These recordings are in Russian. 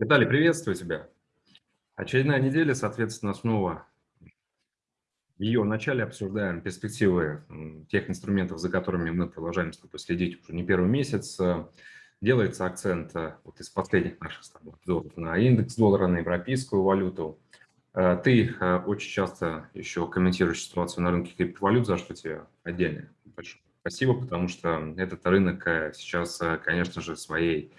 Виталий, приветствую тебя. Очередная неделя, соответственно, снова в ее начале обсуждаем перспективы тех инструментов, за которыми мы продолжаем следить уже не первый месяц. Делается акцент э, вот из последних наших обзоров на индекс доллара, на европейскую валюту. Э, ты э, очень часто еще комментируешь ситуацию на рынке криптовалют, за что тебе отдельно большое спасибо, потому что этот рынок сейчас, конечно же, своей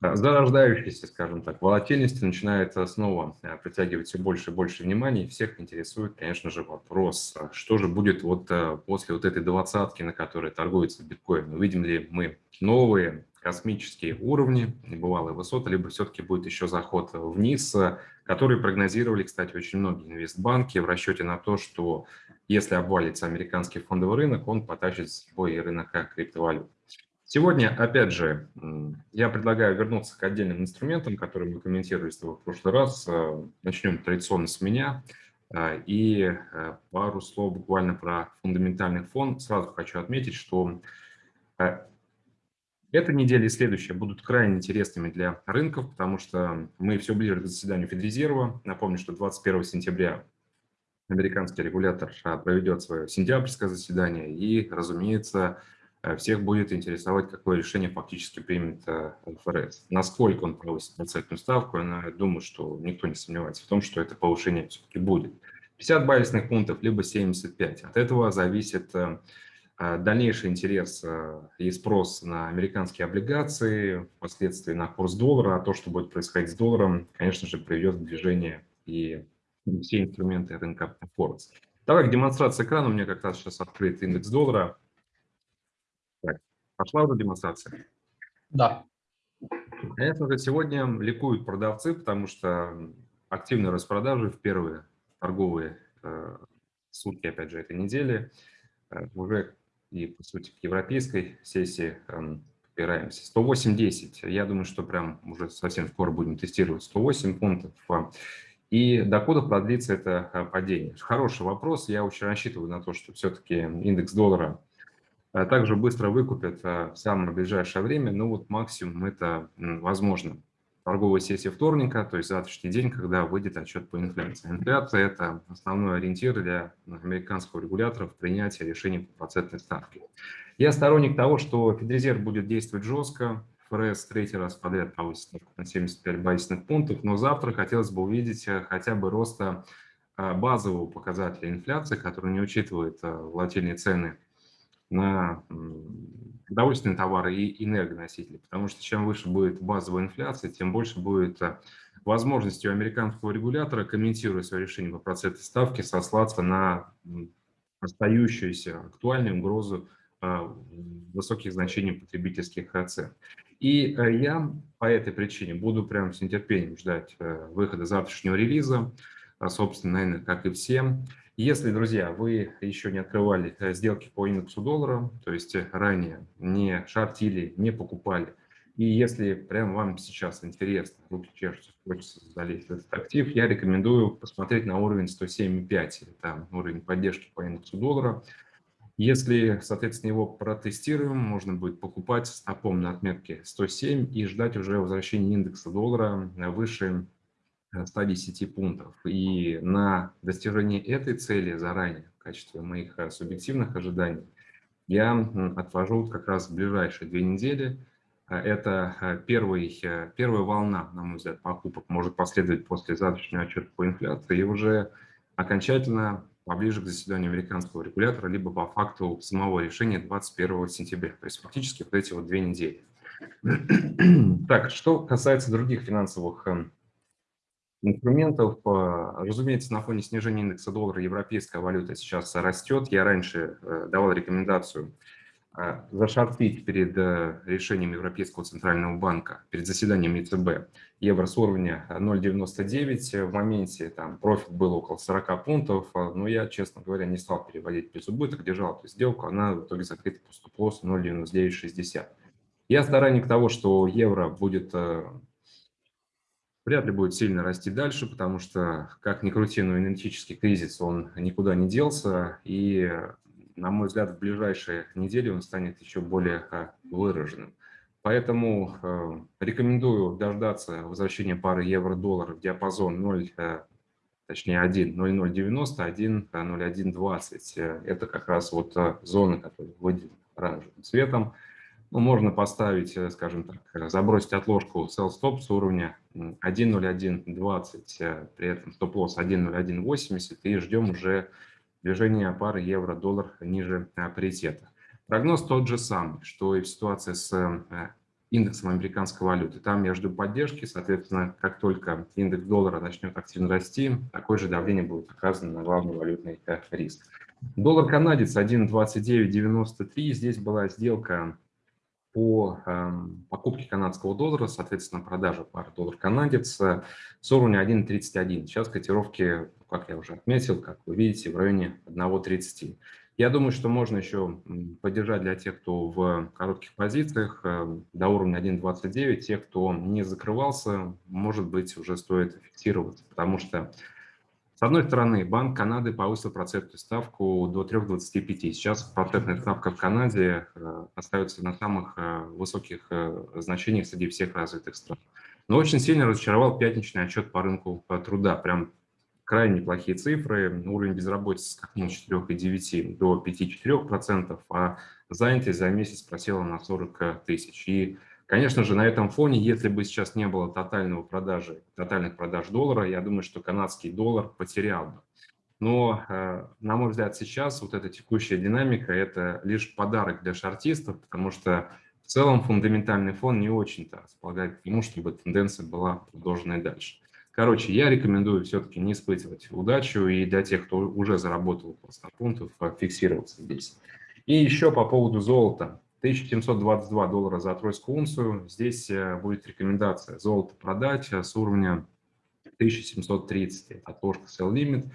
зарождающейся, скажем так, волатильности начинает снова э, притягивать все больше и больше внимания. И всех интересует, конечно же, вопрос, а что же будет вот э, после вот этой двадцатки, на которой торгуется биткоин. Увидим ли мы новые космические уровни, небывалые высоты, либо все-таки будет еще заход вниз, который прогнозировали, кстати, очень многие инвестбанки в расчете на то, что если обвалится американский фондовый рынок, он потащит с собой и рынок криптовалют. Сегодня, опять же, я предлагаю вернуться к отдельным инструментам, которые мы комментировали с тобой в прошлый раз. Э, начнем традиционно с меня. Э, и э, пару слов буквально про фундаментальный фон. Сразу хочу отметить, что эта неделя и следующая будут крайне интересными для рынков, потому что мы все ближе к заседанию Федрезерва. Напомню, что 21 сентября американский регулятор проведет свое сентябрьское заседание и, разумеется, всех будет интересовать, какое решение фактически примет э, ФРС. Насколько он повысит процентную ставку, я думаю, что никто не сомневается в том, что это повышение все-таки будет. 50 базисных пунктов, либо 75. От этого зависит э, дальнейший интерес и спрос на американские облигации, впоследствии на курс доллара, а то, что будет происходить с долларом, конечно же, приведет к движению и все инструменты рынка Форекс. Давай к демонстрации экрана. У меня как раз сейчас открыт индекс доллара. Пошла уже демонстрация? Да. Конечно же, сегодня ликуют продавцы, потому что активные распродажи в первые торговые э, сутки, опять же, этой недели. Э, уже и, по сути, к европейской сессии э, подбираемся. 108.10. Я думаю, что прям уже совсем скоро будем тестировать 108 пунктов. И докуда продлится это э, падение? Хороший вопрос. Я очень рассчитываю на то, что все-таки индекс доллара также быстро выкупят а, в самое ближайшее время, ну вот максимум это возможно. Торговая сессия вторника, то есть завтрашний день, когда выйдет отчет по инфляции. Инфляция – это основной ориентир для американского регулятора в принятии решений по процентной ставке. Я сторонник того, что Федрезерв будет действовать жестко, ФРС третий раз подряд повысит на 75 базисных пунктов, но завтра хотелось бы увидеть э, хотя бы роста э, базового показателя инфляции, который не учитывает э, волатильные цены на продовольственные товары и энергоносители, потому что чем выше будет базовая инфляция, тем больше будет э, возможности у американского регулятора, комментируя свое решение по процентной ставке, сослаться на остающуюся актуальную угрозу э, высоких значений потребительских цен. И э, я по этой причине буду прямо с нетерпением ждать выхода завтрашнего релиза, собственно, наверное, как и все. Если, друзья, вы еще не открывали э, сделки по индексу доллара, то есть э, ранее не шортили, не покупали, и если прям вам сейчас интересно, руки чешутся, хочется залезть в этот актив, я рекомендую посмотреть на уровень 107,5, это уровень поддержки по индексу доллара. Если, соответственно, его протестируем, можно будет покупать стопом на отметке 107 и ждать уже возвращения индекса доллара выше 110 пунктов. И на достижение этой цели заранее, в качестве моих э, субъективных ожиданий, я отвожу как раз в ближайшие две недели. Э, это э, первый, первая волна, на мой взгляд, покупок может последовать после завтрашнего отчета по инфляции и уже окончательно поближе к заседанию американского регулятора, либо по факту самого решения 21 сентября. То есть фактически вот эти вот две недели. Так, что касается других финансовых эм, инструментов. Э, разумеется, на фоне снижения индекса доллара европейская валюта сейчас растет. Я раньше э, давал рекомендацию э, зашортить перед решением Европейского центрального банка, перед заседанием ЕЦБ, евро с уровня 0,99. В моменте там профит был около 40 пунктов, но я, честно говоря, не стал переводить без убыток, держал эту сделку, она в итоге закрыта по стоп-лоссу 0,9960. Я сторонник того, что евро будет вряд ли будет сильно расти дальше, потому что, как ни крути, но энергетический кризис, он никуда не делся, и, на мой взгляд, в ближайшие недели он станет еще более выраженным. Поэтому э, рекомендую дождаться возвращения пары евро-доллар в диапазон 0, э, точнее 1, 0,090, 1, 0,120. Это как раз вот э, зона, которая выделена оранжевым цветом. Ну, можно поставить, э, скажем так, э, забросить отложку sell-stop с уровня 1.0120, э, при этом стоп-лосс 1.0180 и ждем уже движения пары евро-доллар ниже паритета. Прогноз тот же самый, что и в ситуации с индексом американской валюты. Там я жду поддержки, соответственно, как только индекс доллара начнет активно расти, такое же давление будет оказано на главный валютный риск. Доллар канадец 1.2993, здесь была сделка по эм, покупке канадского доллара, соответственно, продажа пары доллар-канадец с уровня 1.31. Сейчас котировки, как я уже отметил, как вы видите, в районе 1.30. Я думаю, что можно еще поддержать для тех, кто в коротких позициях э, до уровня 1.29. Те, кто не закрывался, может быть, уже стоит фиксироваться, потому что с одной стороны, Банк Канады повысил процентную ставку до 3,25. Сейчас процентная ставка в Канаде э, остается на самых э, высоких э, значениях среди всех развитых стран. Но очень сильно разочаровал пятничный отчет по рынку труда. Прям крайне плохие цифры. Уровень безработицы скакнул с 4,9 до 5,4%, а занятость за месяц просела на 40 тысяч. И Конечно же, на этом фоне, если бы сейчас не было тотального продажи, тотальных продаж доллара, я думаю, что канадский доллар потерял бы. Но, э, на мой взгляд, сейчас вот эта текущая динамика – это лишь подарок для шартистов, потому что в целом фундаментальный фон не очень-то располагает к тому, чтобы тенденция была продолжена и дальше. Короче, я рекомендую все-таки не испытывать удачу и для тех, кто уже заработал по 100 пунктов, фиксироваться здесь. И еще по поводу золота. 1722 доллара за тройскую унцию. Здесь э, будет рекомендация золото продать э, с уровня 1730. Это отложка sell limit.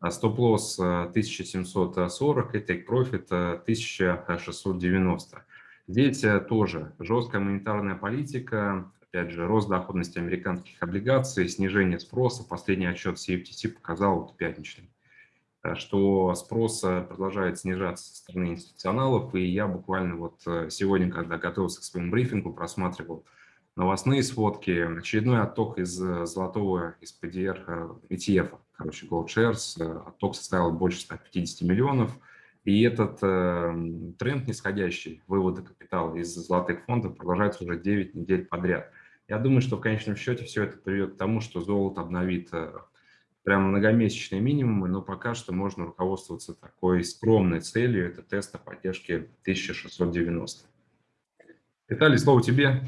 А стоп-лосс 1740 и take profit 1690. Здесь э, тоже жесткая монетарная политика, опять же, рост доходности американских облигаций, снижение спроса. Последний отчет CFTC показал вот пятничный. Э, что спрос продолжает снижаться со стороны институционалов, и я буквально вот э, сегодня, когда готовился к своему брифингу, просматривал новостные сводки, очередной отток из э, золотого, из PDR ETF, короче, Gold Shares, отток составил больше 150 миллионов, и этот э, тренд нисходящий вывода капитала из золотых фондов продолжается уже 9 недель подряд. Я думаю, что в конечном счете все это приведет к тому, что золото обновит прям многомесячные минимумы, но пока что можно руководствоваться такой скромной целью, это тест о поддержке 1690. Виталий, слово тебе.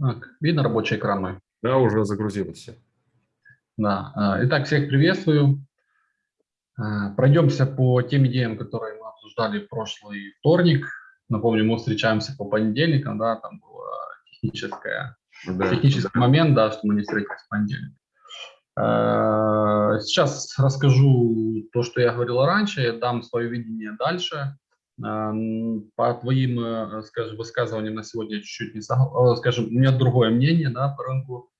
Так, видно рабочий экран мой? Да, уже загрузилось да. А, итак, всех приветствую. А, пройдемся по тем идеям, которые мы обсуждали в прошлый вторник. Напомню, мы встречаемся по понедельникам, да, там был техническая, да, технический да. момент, да, что мы не встретились в понедельник. А, сейчас расскажу то, что я говорил раньше, я дам свое видение дальше. По твоим, э, скажем, высказываниям на сегодня чуть-чуть не, скажем, у меня другое мнение, да, по рынку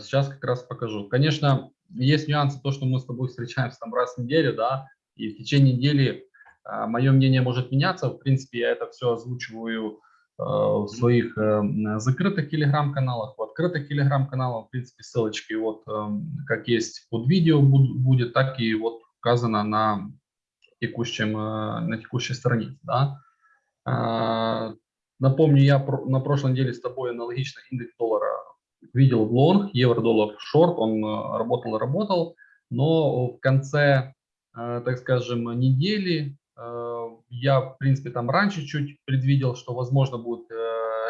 сейчас как раз покажу. Конечно, есть нюансы, то, что мы с тобой встречаемся там раз в неделю, да, и в течение недели а, мое мнение может меняться. В принципе, я это все озвучиваю а, в своих э, закрытых телеграм-каналах, в открытых телеграм-каналах, в принципе, ссылочки вот как есть под видео будет, так и вот указано на текущем, э, на текущей странице, да. Напомню, я на прошлой неделе с тобой аналогично индекс доллара видел лонг, евро-доллар шорт, он э, работал и работал, но в конце, э, так скажем, недели э, я, в принципе, там раньше чуть предвидел, что, возможно, будет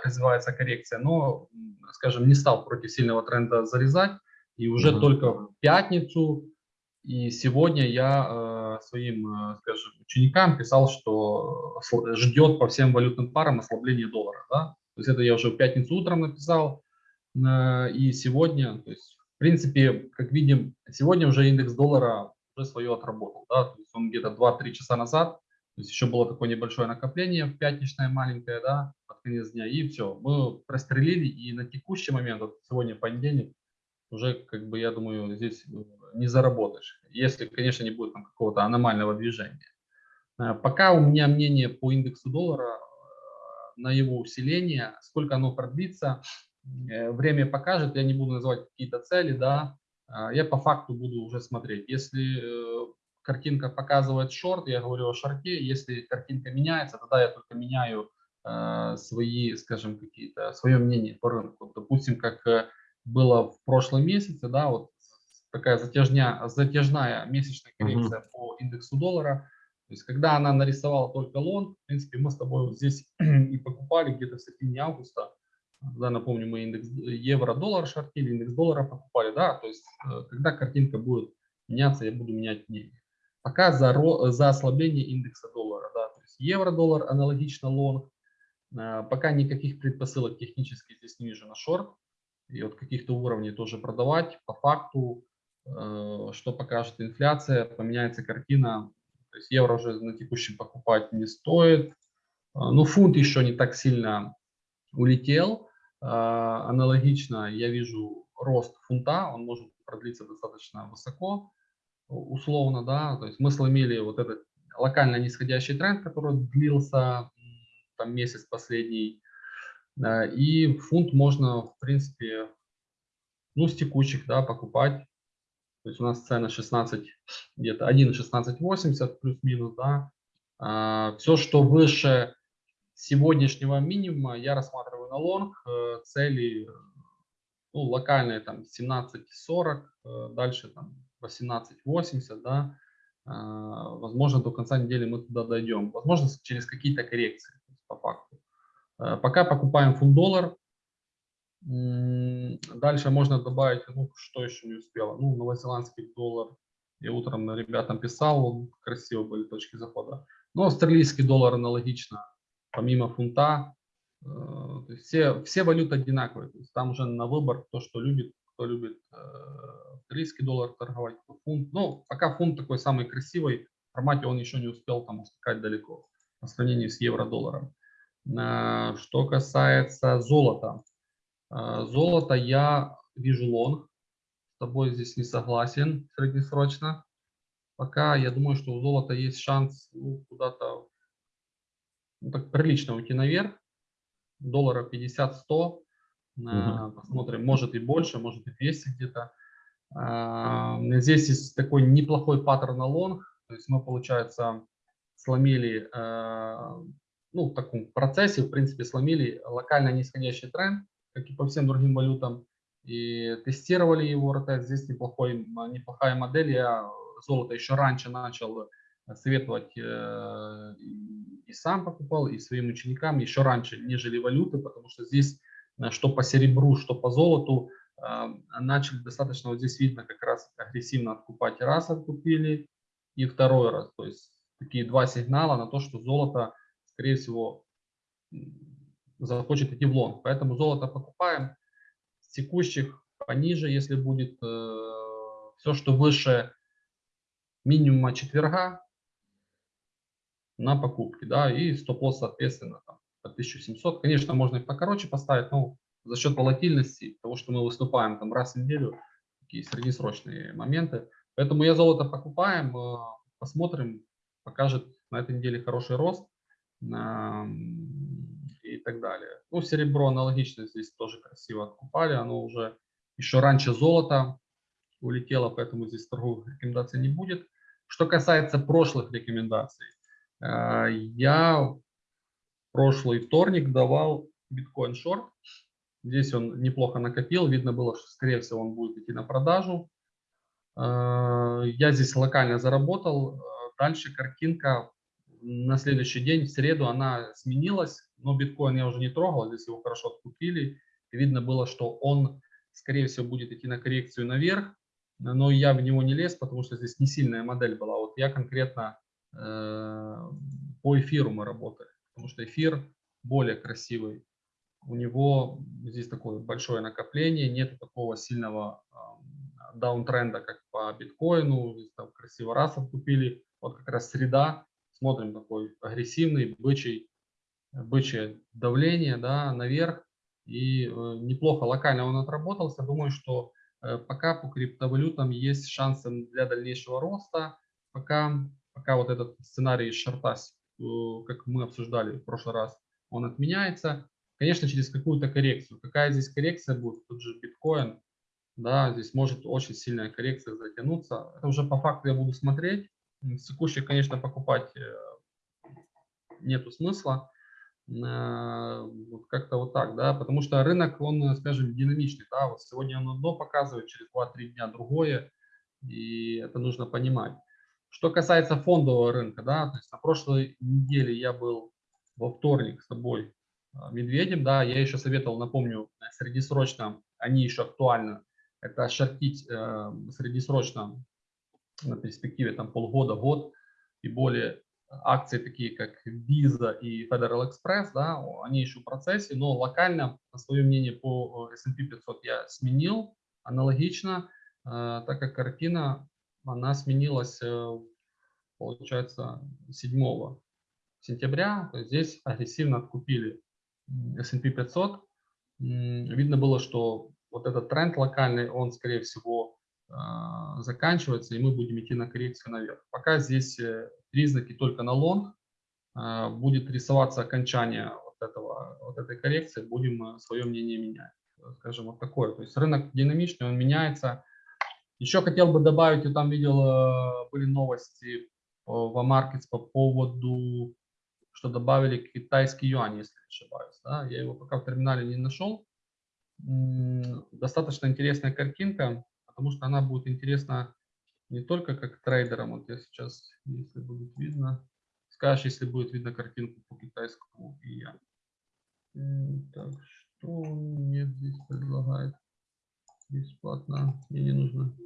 развиваться коррекция, но, скажем, не стал против сильного тренда зарезать, и уже mm -hmm. только в пятницу и сегодня я своим, скажем, ученикам писал, что ждет по всем валютным парам ослабление доллара. Да? То есть это я уже в пятницу утром написал, и сегодня, то есть, в принципе, как видим, сегодня уже индекс доллара уже свое отработал. Да? То есть он где-то 2-3 часа назад То есть еще было такое небольшое накопление, пятничное маленькое, да, под конец дня, и все. Мы прострелили, и на текущий момент, вот сегодня понедельник, уже, как бы, я думаю, здесь э, не заработаешь, если, конечно, не будет какого-то аномального движения. Э, пока у меня мнение по индексу доллара э, на его усиление, сколько оно продлится, время покажет, я не буду называть какие-то цели, да, я по факту буду уже смотреть. Если картинка показывает шорт, я говорю о шорте, если картинка меняется, тогда я только меняю свои, скажем, какие-то, свое мнение по рынку. Допустим, как было в прошлом месяце, да, вот такая затяжня, затяжная месячная коррекция uh -huh. по индексу доллара. То есть, когда она нарисовала только лонг, в принципе, мы с тобой вот здесь и покупали где-то в середине августа. Да, напомню, мы индекс евро-доллар шортили, индекс доллара покупали, да, то есть, э, когда картинка будет меняться, я буду менять мнение. Пока за, за ослабление индекса доллара, да, то есть евро-доллар аналогично лонг, э, пока никаких предпосылок технически здесь не вижу на шорт, и от каких-то уровней тоже продавать. По факту, э, что покажет инфляция, поменяется картина. То есть евро уже на текущем покупать не стоит. Э, ну, фунт еще не так сильно улетел. Э, аналогично я вижу рост фунта, он может продлиться достаточно высоко, условно, да. То есть мы сломили вот этот локально нисходящий тренд, который длился там месяц последний, и фунт можно, в принципе, ну, с текущих, да, покупать. То есть у нас цена 16, где-то 1,1680 плюс-минус, да. А, все, что выше сегодняшнего минимума, я рассматриваю на лонг. Э, цели, ну, локальные там 17.40, э, дальше там 18.80, да. Возможно, до конца недели мы туда дойдем. Возможно, через какие-то коррекции, по факту. Э, пока покупаем фунт-доллар. Дальше можно добавить, ну, что еще не успела. Ну, новозеландский доллар. Я утром ребятам писал, красиво были точки захода. Но австралийский доллар аналогично, помимо фунта. Э, все, все валюты одинаковые. То есть там уже на выбор то, что любит, кто любит э, австралийский доллар торговать, кто фунт. Ну, пока фунт такой самый красивый, в формате он еще не успел там ускакать далеко по сравнению с евро-долларом. Э, что касается золота. Золото я вижу лонг. С тобой здесь не согласен среднесрочно. Пока я думаю, что у золота есть шанс ну, куда-то ну, так прилично уйти наверх. Доллара 50-100. Угу. Посмотрим, может и больше, может и 200 где-то. Здесь есть такой неплохой паттерн на лонг. То есть мы, получается, сломили ну, в таком процессе, в принципе, сломили локально нисходящий тренд, как и по всем другим валютам, и тестировали его РТ. Здесь неплохой, неплохая модель. Я золото еще раньше начал советовать э, и сам покупал, и своим ученикам еще раньше, нежели валюты, потому что здесь э, что по серебру, что по золоту э, начали достаточно, вот здесь видно как раз агрессивно откупать. Раз откупили и второй раз. То есть такие два сигнала на то, что золото скорее всего, захочет идти в лонг. Поэтому золото покупаем с текущих пониже, если будет э, все, что выше минимума четверга на покупки, да, и стоп-лосс, соответственно, там, по 1700. Конечно, можно их покороче поставить, но за счет волатильности, того, что мы выступаем там раз в неделю, такие среднесрочные моменты. Поэтому я золото покупаем, э, посмотрим, покажет на этой неделе хороший рост и так далее. Ну, серебро аналогично здесь тоже красиво откупали, оно уже еще раньше золота улетело, поэтому здесь торговых рекомендаций не будет. Что касается прошлых рекомендаций, я прошлый вторник давал биткоин шорт. Здесь он неплохо накопил, видно было, что скорее всего он будет идти на продажу. Э, я здесь локально заработал. Дальше картинка на следующий день, в среду, она сменилась, но биткоин я уже не трогал, здесь его хорошо откупили. Видно было, что он, скорее всего, будет идти на коррекцию наверх, но я в него не лез, потому что здесь не сильная модель была. Вот я конкретно по эфиру мы работали, потому что эфир более красивый. У него здесь такое большое накопление, нет такого сильного э, даунтренда, как по биткоину. Здесь там красиво раз откупили. Вот как раз среда, смотрим такой агрессивный бычий, бычье давление да, наверх. И э, неплохо локально он отработался. Думаю, что э, пока по криптовалютам есть шансы для дальнейшего роста. Пока, пока вот этот сценарий шарта, э, как мы обсуждали в прошлый раз, он отменяется. Конечно, через какую-то коррекцию. Какая здесь коррекция будет? Тут же биткоин. Да, здесь может очень сильная коррекция затянуться. Это уже по факту я буду смотреть. С текущих, конечно, покупать нету смысла. Э, вот как-то вот так, да, потому что рынок, он, скажем, динамичный, да, вот сегодня он одно показывает, через 2-3 дня другое, и это нужно понимать. Что касается фондового рынка, да, то есть на прошлой неделе я был во вторник с тобой э, медведем, да, я еще советовал, напомню, среднесрочно, они еще актуальны, это шортить э, среднесрочно на перспективе там полгода, год и более акции такие как Visa и Federal Express, да, они еще в процессе, но локально свое мнение по S&P 500 я сменил аналогично, э, так как картина, она сменилась, э, получается, 7 сентября, то есть здесь агрессивно откупили S&P 500. Видно было, что вот этот тренд локальный, он, скорее всего, э, заканчивается, и мы будем идти на коррекцию наверх. Пока здесь признаки только на лонг, а, будет рисоваться окончание вот, этого, вот этой коррекции, будем свое мнение менять. Скажем, вот такое. То есть рынок динамичный, он меняется. Еще хотел бы добавить, я там видел, э, были новости в Markets по поводу, что добавили китайский юань, если не ошибаюсь. Да? Я его пока в терминале не нашел. Достаточно интересная картинка, потому что она будет интересна не только как трейдерам, вот я сейчас, если будет видно, скажешь, если будет видно картинку по китайскому и я. Так, что мне здесь предлагает? Бесплатно, мне не нужно.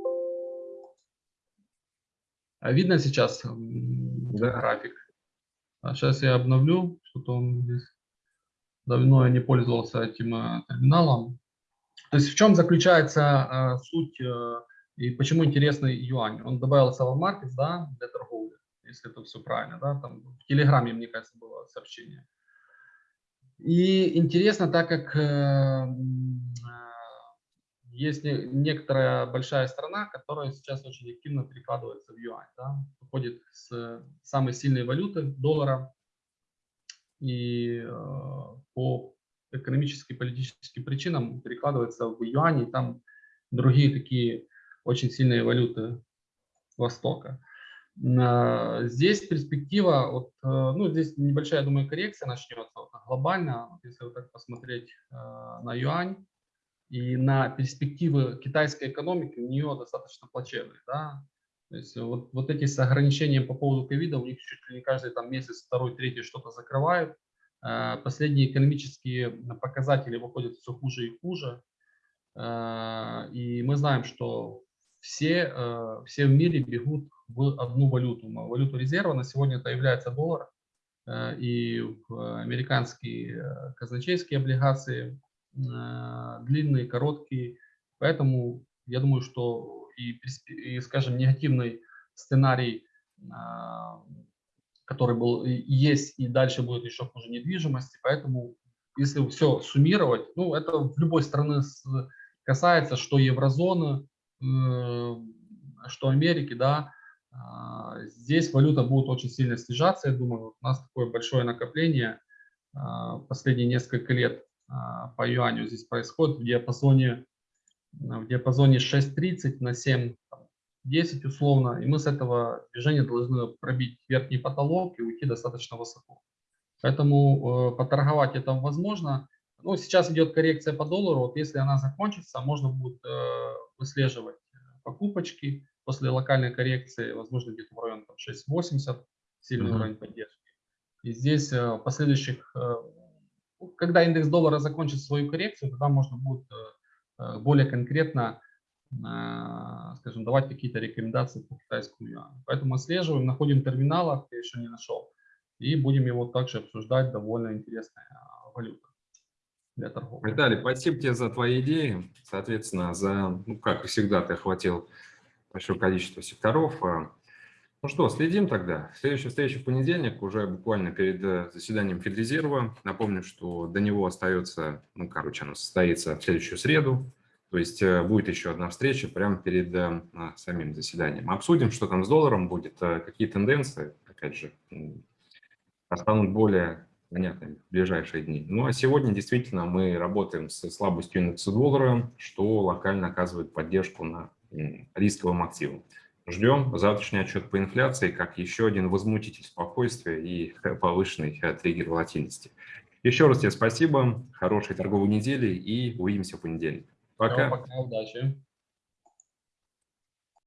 А видно сейчас да. график? А сейчас я обновлю, что-то он здесь давно я не пользовался этим э, терминалом. То есть в чем заключается э, суть э, и почему интересный юань? Он добавился в Markets, да, для торговли, если это все правильно, да, там в Телеграме, мне кажется, было сообщение. И интересно, так как есть не, некоторая большая страна, которая сейчас очень активно перекладывается в юань, да, уходит с самой сильной валюты, доллара, и э, по экономическим, политическим причинам перекладывается в юань, и там другие такие очень сильные валюты Востока. Здесь перспектива, вот, э, ну, здесь небольшая, я думаю, коррекция начнется вот, глобально, если вот так посмотреть э, на юань и на перспективы китайской экономики, у нее достаточно плачевные, да, то есть вот, вот эти с ограничением по поводу ковида, у них чуть ли не каждый там месяц, второй, третий что-то закрывают, э, последние экономические показатели выходят все хуже и хуже, и мы знаем, что все, э, все в мире бегут в одну валюту, валюту резерва. На сегодня это является доллар э, и американские э, казначейские облигации, длинные, короткие. Поэтому я думаю, что и, и скажем, негативный сценарий, который был есть и дальше будет еще хуже недвижимости. Поэтому если все суммировать, ну это в любой страны касается, что еврозоны, что Америки, да, а, здесь валюта будет очень сильно снижаться, я думаю, у нас такое большое накопление а, последние несколько лет а, по юаню здесь происходит в диапазоне, в диапазоне 6.30 на 7.10 условно, и мы с этого движения должны пробить верхний потолок и уйти достаточно высоко. Поэтому э, поторговать это возможно. Ну, сейчас идет коррекция по доллару, вот если она закончится, можно будет э, выслеживать покупочки после локальной коррекции, возможно, где-то в районе 6.80, сильный mm -hmm. уровень поддержки. И здесь в последующих, э, когда индекс доллара закончит свою коррекцию, тогда можно будет более конкретно, скажем, давать какие-то рекомендации по китайскому юаню. Поэтому отслеживаем, находим терминал, я еще не нашел, и будем его также обсуждать, довольно интересная валюта для торговли. Виталий, спасибо тебе за твои идеи. Соответственно, за, ну, как всегда, ты охватил большое количество секторов. А, Ну что, следим тогда. Следующая встреча в понедельник, уже буквально перед э, заседанием Федрезерва. Напомню, что до него остается, ну, короче, оно состоится в следующую среду. То есть э, будет еще одна встреча прямо перед э, самим заседанием. Обсудим, что там с долларом будет, какие тенденции, опять же, станут более понятными в ближайшие дни. Ну а сегодня действительно мы работаем с слабостью индекса доллара, что локально оказывает поддержку на рисковым активам. Ждем завтрашний отчет по инфляции как еще один возмутитель спокойствия и повышенный э, триггер волатильности. Еще раз тебе спасибо, хорошей торговой недели и увидимся в понедельник. Пока. Пока, удачи.